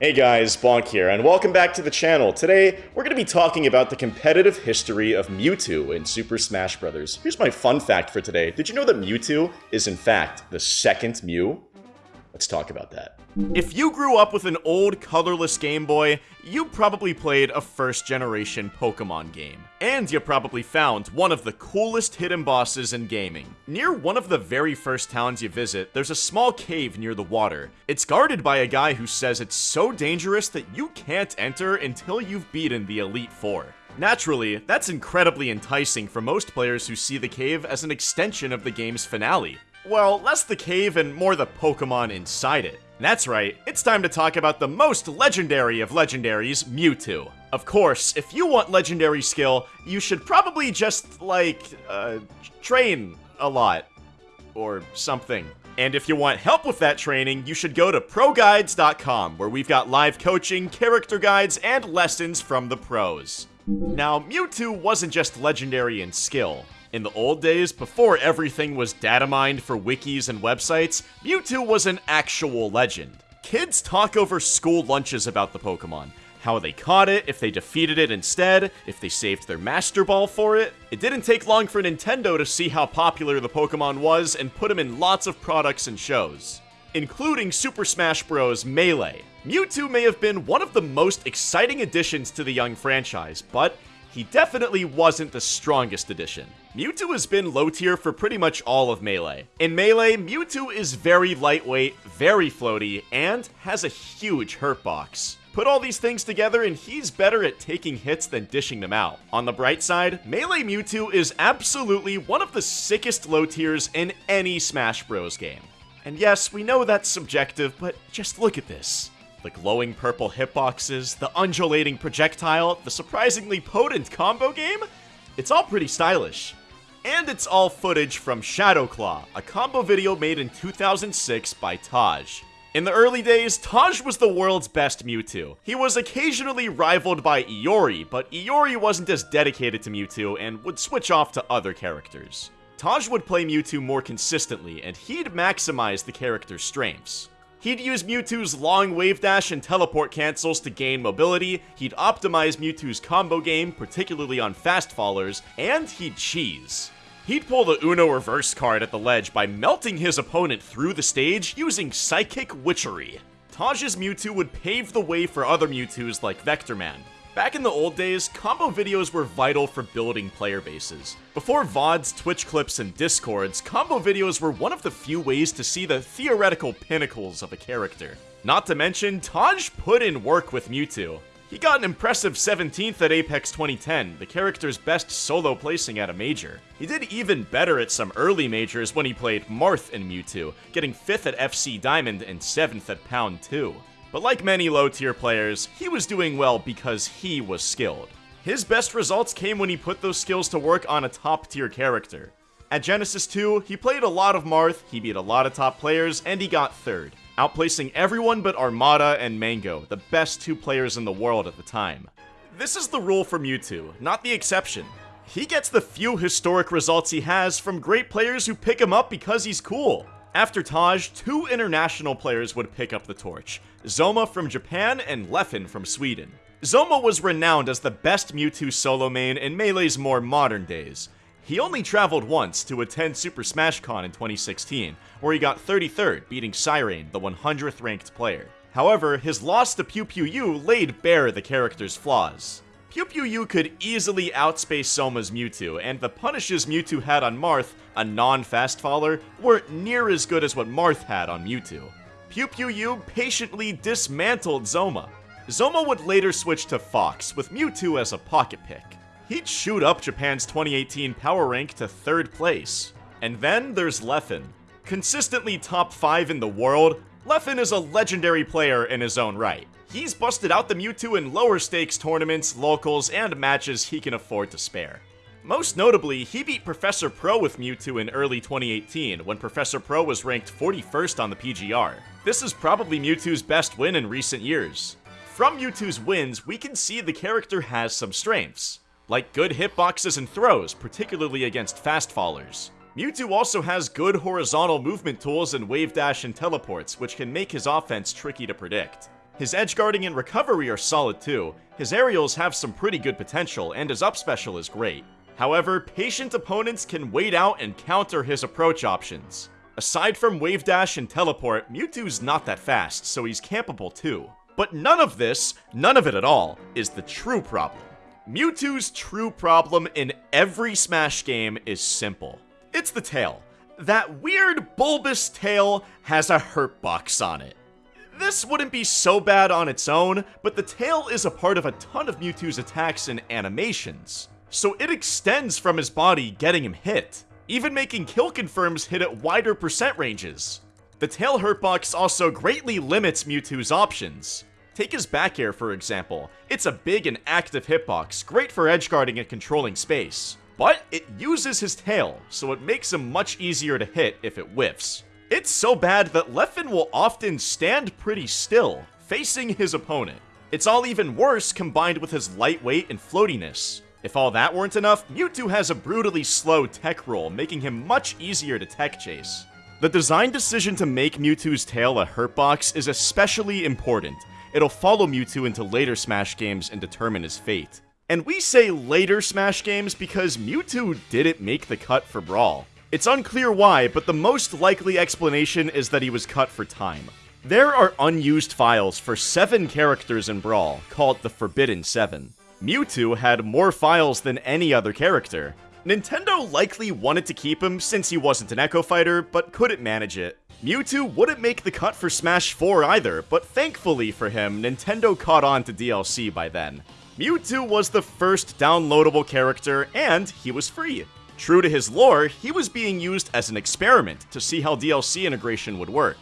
Hey guys, Bonk here, and welcome back to the channel. Today, we're going to be talking about the competitive history of Mewtwo in Super Smash Bros. Here's my fun fact for today. Did you know that Mewtwo is in fact the second Mew? Let's talk about that. If you grew up with an old colorless Game Boy, you probably played a first generation Pokemon game. And you probably found one of the coolest hidden bosses in gaming. Near one of the very first towns you visit, there's a small cave near the water. It's guarded by a guy who says it's so dangerous that you can't enter until you've beaten the Elite Four. Naturally, that's incredibly enticing for most players who see the cave as an extension of the game's finale. Well, less the cave and more the Pokemon inside it. That's right, it's time to talk about the most legendary of legendaries, Mewtwo. Of course, if you want legendary skill, you should probably just, like, uh, train a lot. Or something. And if you want help with that training, you should go to ProGuides.com, where we've got live coaching, character guides, and lessons from the pros. Now, Mewtwo wasn't just legendary in skill. In the old days, before everything was data mined for wikis and websites, Mewtwo was an actual legend. Kids talk over school lunches about the Pokemon. How they caught it, if they defeated it instead, if they saved their Master Ball for it. It didn't take long for Nintendo to see how popular the Pokemon was and put them in lots of products and shows. Including Super Smash Bros. Melee. Mewtwo may have been one of the most exciting additions to the young franchise, but he definitely wasn't the strongest addition. Mewtwo has been low tier for pretty much all of Melee. In Melee, Mewtwo is very lightweight, very floaty, and has a huge hurt box. Put all these things together and he's better at taking hits than dishing them out. On the bright side, Melee Mewtwo is absolutely one of the sickest low tiers in any Smash Bros game. And yes, we know that's subjective, but just look at this. The glowing purple hitboxes, the undulating projectile, the surprisingly potent combo game? It's all pretty stylish. And it's all footage from Shadowclaw, a combo video made in 2006 by Taj. In the early days, Taj was the world's best Mewtwo. He was occasionally rivaled by Iori, but Iori wasn't as dedicated to Mewtwo and would switch off to other characters. Taj would play Mewtwo more consistently, and he'd maximize the character's strengths. He'd use Mewtwo's long wave dash and teleport cancels to gain mobility, he'd optimize Mewtwo's combo game, particularly on fast fallers, and he'd cheese. He'd pull the Uno reverse card at the ledge by melting his opponent through the stage using Psychic Witchery. Taj's Mewtwo would pave the way for other Mewtwo's like Vectorman, Back in the old days, combo videos were vital for building player bases. Before VODs, Twitch clips, and Discords, combo videos were one of the few ways to see the theoretical pinnacles of a character. Not to mention, Taj put in work with Mewtwo. He got an impressive 17th at Apex 2010, the character's best solo placing at a major. He did even better at some early majors when he played Marth in Mewtwo, getting 5th at FC Diamond and 7th at Pound 2. But like many low tier players, he was doing well because he was skilled. His best results came when he put those skills to work on a top tier character. At Genesis 2, he played a lot of Marth, he beat a lot of top players, and he got third, outplacing everyone but Armada and Mang0, the best two players in the world at the time. This is the rule for Mewtwo, not the exception. He gets the few historic results he has from great players who pick him up because he's cool. After Taj, two international players would pick up the torch, Zoma from Japan and Leffen from Sweden. Zoma was renowned as the best Mewtwo solo main in Melee's more modern days. He only traveled once to attend Super Smash Con in 2016, where he got 33rd, beating Cyrain, the 100th ranked player. However, his loss to PewPewU laid bare the character's flaws. PewPewU could easily outspace Zoma's Mewtwo, and the punishes Mewtwo had on Marth, a non-fast faller, weren't near as good as what Marth had on Mewtwo. PewPewU patiently dismantled Zoma. Zoma would later switch to Fox, with Mewtwo as a pocket pick. He'd shoot up Japan's 2018 power rank to third place. And then there's Leffen. Consistently top 5 in the world, Leffen is a legendary player in his own right. He's busted out the Mewtwo in lower stakes tournaments, locals, and matches he can afford to spare. Most notably, he beat Professor Pro with Mewtwo in early 2018, when Professor Pro was ranked 41st on the PGR. This is probably Mewtwo's best win in recent years. From Mewtwo's wins, we can see the character has some strengths, like good hitboxes and throws, particularly against fast fallers. Mewtwo also has good horizontal movement tools and wave dash and teleports, which can make his offense tricky to predict. His edge guarding and recovery are solid too, his aerials have some pretty good potential, and his up special is great. However, patient opponents can wait out and counter his approach options. Aside from Wave Dash and Teleport, Mewtwo's not that fast, so he's campable too. But none of this, none of it at all, is the true problem. Mewtwo's true problem in every Smash game is simple. It's the tail. That weird bulbous tail has a hurt box on it. This wouldn't be so bad on its own, but the tail is a part of a ton of Mewtwo's attacks and animations. So it extends from his body, getting him hit, even making kill confirms hit at wider percent ranges. The tail hurtbox also greatly limits Mewtwo's options. Take his back air for example, it's a big and active hitbox, great for edgeguarding and controlling space. But it uses his tail, so it makes him much easier to hit if it whiffs. It's so bad that Leffen will often stand pretty still, facing his opponent. It's all even worse combined with his lightweight and floatiness. If all that weren't enough, Mewtwo has a brutally slow tech roll, making him much easier to tech chase. The design decision to make Mewtwo's tail a hurtbox is especially important. It'll follow Mewtwo into later Smash games and determine his fate. And we say later Smash games because Mewtwo didn't make the cut for Brawl. It's unclear why, but the most likely explanation is that he was cut for time. There are unused files for 7 characters in Brawl, called the Forbidden 7. Mewtwo had more files than any other character. Nintendo likely wanted to keep him since he wasn't an Echo Fighter, but couldn't manage it. Mewtwo wouldn't make the cut for Smash 4 either, but thankfully for him, Nintendo caught on to DLC by then. Mewtwo was the first downloadable character, and he was free. True to his lore, he was being used as an experiment to see how DLC integration would work.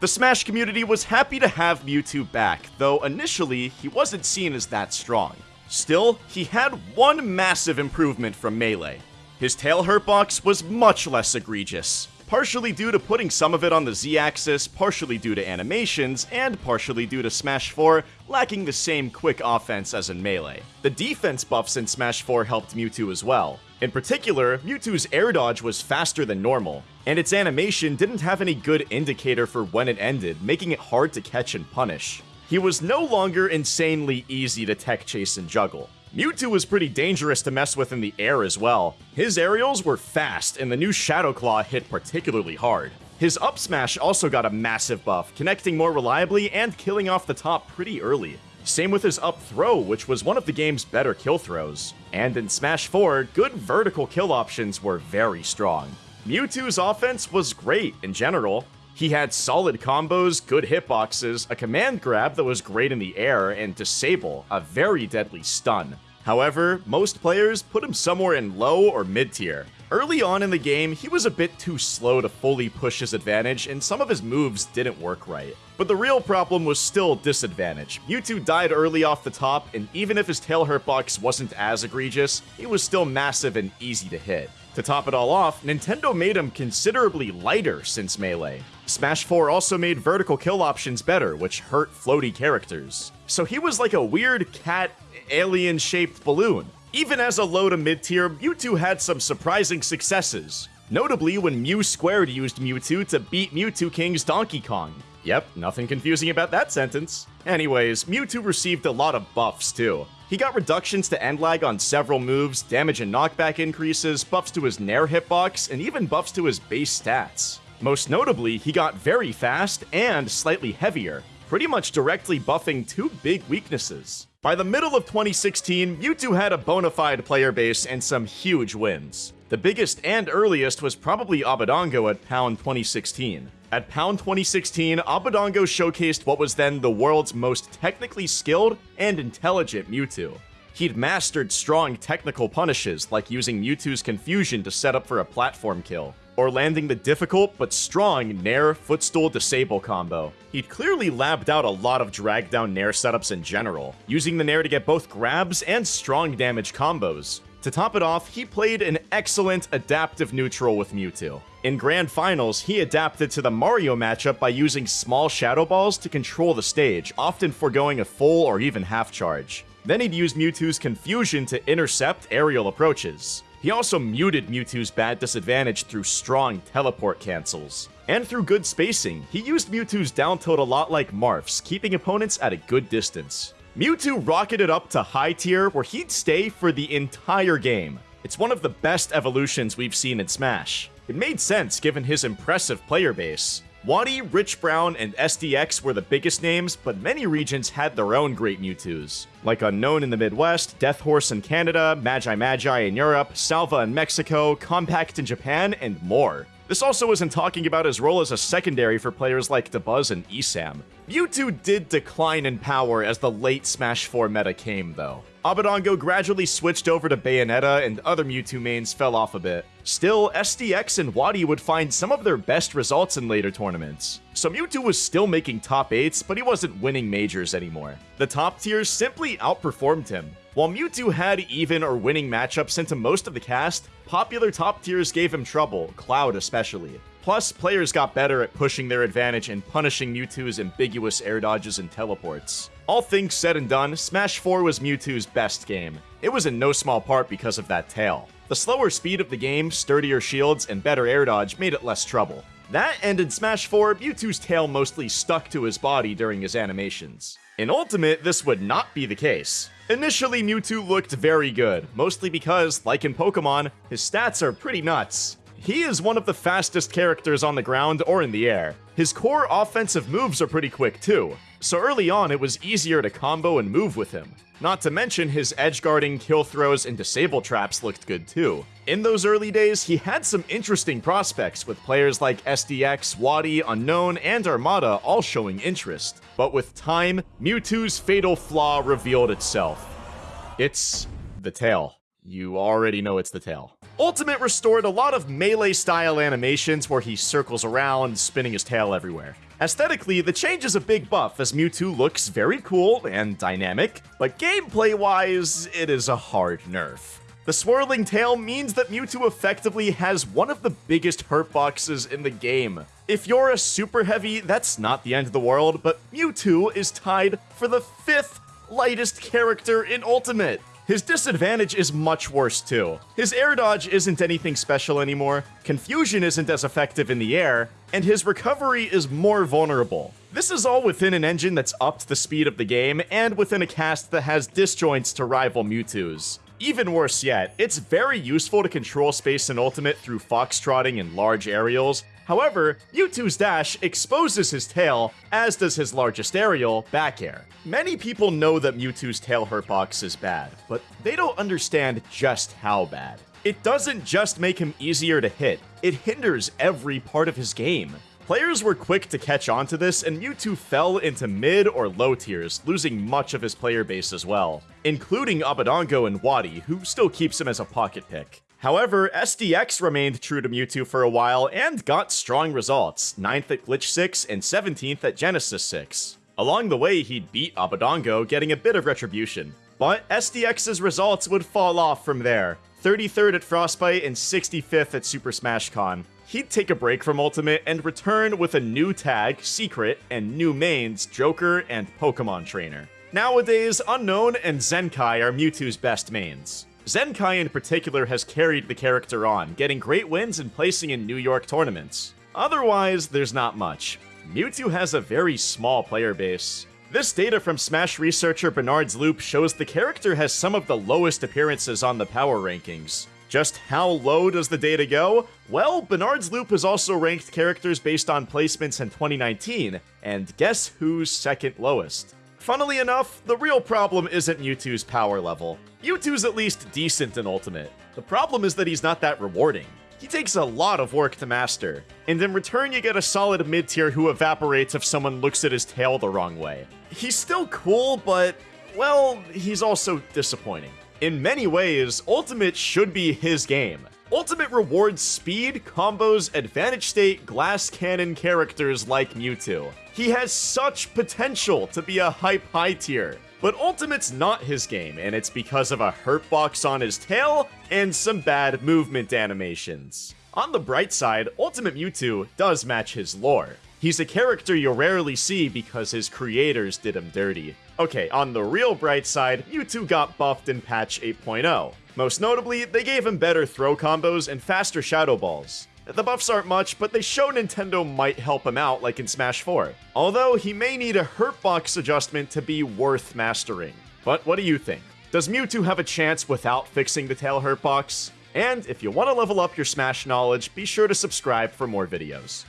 The Smash community was happy to have Mewtwo back, though initially, he wasn't seen as that strong. Still, he had one massive improvement from Melee. His tail hurtbox was much less egregious, partially due to putting some of it on the Z-axis, partially due to animations, and partially due to Smash 4 lacking the same quick offense as in Melee. The defense buffs in Smash 4 helped Mewtwo as well. In particular, Mewtwo's air dodge was faster than normal, and its animation didn't have any good indicator for when it ended, making it hard to catch and punish. He was no longer insanely easy to tech chase and juggle. Mewtwo was pretty dangerous to mess with in the air as well. His aerials were fast, and the new Shadow Claw hit particularly hard. His up smash also got a massive buff, connecting more reliably and killing off the top pretty early. Same with his up throw, which was one of the game's better kill throws. And in Smash 4, good vertical kill options were very strong. Mewtwo's offense was great in general, he had solid combos, good hitboxes, a command grab that was great in the air, and Disable, a very deadly stun. However, most players put him somewhere in low or mid tier. Early on in the game, he was a bit too slow to fully push his advantage, and some of his moves didn't work right. But the real problem was still disadvantage. Mewtwo died early off the top, and even if his tail hurtbox wasn't as egregious, he was still massive and easy to hit. To top it all off, Nintendo made him considerably lighter since Melee. Smash 4 also made vertical kill options better, which hurt floaty characters. So he was like a weird cat, alien-shaped balloon. Even as a low to mid tier, Mewtwo had some surprising successes. Notably when Mew Squared used Mewtwo to beat Mewtwo King's Donkey Kong. Yep, nothing confusing about that sentence. Anyways, Mewtwo received a lot of buffs too. He got reductions to end lag on several moves, damage and knockback increases, buffs to his Nair hitbox, and even buffs to his base stats. Most notably, he got very fast and slightly heavier, pretty much directly buffing two big weaknesses. By the middle of 2016, Mewtwo had a bona fide player base and some huge wins. The biggest and earliest was probably Abadango at Pound 2016. At Pound 2016, Abadango showcased what was then the world's most technically skilled and intelligent Mewtwo. He'd mastered strong technical punishes, like using Mewtwo's confusion to set up for a platform kill, or landing the difficult but strong Nair Footstool Disable combo. He'd clearly labbed out a lot of drag down Nair setups in general, using the Nair to get both grabs and strong damage combos. To top it off, he played an excellent adaptive neutral with Mewtwo. In Grand Finals, he adapted to the Mario matchup by using small Shadow Balls to control the stage, often foregoing a full or even half charge. Then he'd use Mewtwo's Confusion to intercept aerial approaches. He also muted Mewtwo's bad disadvantage through strong teleport cancels. And through good spacing, he used Mewtwo's down tilt a lot like Marth's, keeping opponents at a good distance. Mewtwo rocketed up to high tier where he'd stay for the entire game. It's one of the best evolutions we've seen in Smash. It made sense given his impressive player base. Wadi, Rich Brown, and SDX were the biggest names, but many regions had their own great Mewtwo's. Like Unknown in the Midwest, Death Horse in Canada, Magi Magi in Europe, Salva in Mexico, Compact in Japan, and more. This also isn't talking about his role as a secondary for players like Dabuz and Esam. Mewtwo did decline in power as the late Smash 4 meta came, though. Abadango gradually switched over to Bayonetta and other Mewtwo mains fell off a bit. Still, SDX and Wadi would find some of their best results in later tournaments. So Mewtwo was still making top 8s, but he wasn't winning majors anymore. The top tiers simply outperformed him. While Mewtwo had even or winning matchups into most of the cast, popular top tiers gave him trouble, Cloud especially. Plus, players got better at pushing their advantage and punishing Mewtwo's ambiguous air dodges and teleports. All things said and done, Smash 4 was Mewtwo's best game. It was in no small part because of that tail. The slower speed of the game, sturdier shields, and better air dodge made it less trouble. That in Smash 4, Mewtwo's tail mostly stuck to his body during his animations. In Ultimate, this would not be the case. Initially, Mewtwo looked very good, mostly because, like in Pokemon, his stats are pretty nuts. He is one of the fastest characters on the ground or in the air. His core offensive moves are pretty quick too, so early on it was easier to combo and move with him. Not to mention his edge guarding, kill throws, and disable traps looked good too. In those early days, he had some interesting prospects with players like SDX, Wadi, Unknown, and Armada all showing interest. But with time, Mewtwo's fatal flaw revealed itself. It's the tail. You already know it's the tail. Ultimate restored a lot of melee-style animations where he circles around, spinning his tail everywhere. Aesthetically, the change is a big buff as Mewtwo looks very cool and dynamic, but gameplay-wise, it is a hard nerf. The swirling tail means that Mewtwo effectively has one of the biggest hurt boxes in the game. If you're a super heavy, that's not the end of the world, but Mewtwo is tied for the fifth lightest character in Ultimate. His disadvantage is much worse too. His air dodge isn't anything special anymore, confusion isn't as effective in the air, and his recovery is more vulnerable. This is all within an engine that's upped the speed of the game, and within a cast that has disjoints to rival Mewtwo's. Even worse yet, it's very useful to control space and Ultimate through foxtrotting and large aerials, However, Mewtwo's dash exposes his tail, as does his largest aerial, back air. Many people know that Mewtwo's tail hurtbox is bad, but they don't understand just how bad. It doesn't just make him easier to hit, it hinders every part of his game. Players were quick to catch on to this, and Mewtwo fell into mid or low tiers, losing much of his player base as well, including Abadango and Wadi, who still keeps him as a pocket pick. However, SDX remained true to Mewtwo for a while and got strong results, 9th at Glitch 6 and 17th at Genesis 6. Along the way, he'd beat Abadango, getting a bit of retribution. But SDX's results would fall off from there, 33rd at Frostbite and 65th at Super Smash Con. He'd take a break from Ultimate and return with a new tag, Secret, and new mains, Joker and Pokemon Trainer. Nowadays, Unknown and Zenkai are Mewtwo's best mains. Zenkai in particular has carried the character on, getting great wins and placing in New York tournaments. Otherwise, there's not much. Mewtwo has a very small player base. This data from Smash researcher Barnard's Loop shows the character has some of the lowest appearances on the power rankings. Just how low does the data go? Well, Barnard's Loop has also ranked characters based on placements in 2019, and guess who's second lowest? Funnily enough, the real problem isn't Mewtwo's power level. Mewtwo's at least decent in Ultimate. The problem is that he's not that rewarding. He takes a lot of work to master, and in return you get a solid mid-tier who evaporates if someone looks at his tail the wrong way. He's still cool, but, well, he's also disappointing. In many ways, Ultimate should be his game. Ultimate rewards speed, combos, advantage state, glass cannon characters like Mewtwo. He has such potential to be a hype high tier. But Ultimate's not his game, and it's because of a hurt box on his tail and some bad movement animations. On the bright side, Ultimate Mewtwo does match his lore. He's a character you'll rarely see because his creators did him dirty. Okay, on the real bright side, Mewtwo got buffed in patch 8.0. Most notably, they gave him better throw combos and faster Shadow Balls. The buffs aren't much, but they show Nintendo might help him out like in Smash 4. Although he may need a hurtbox adjustment to be worth mastering. But what do you think? Does Mewtwo have a chance without fixing the tail hurtbox? And if you want to level up your Smash knowledge, be sure to subscribe for more videos.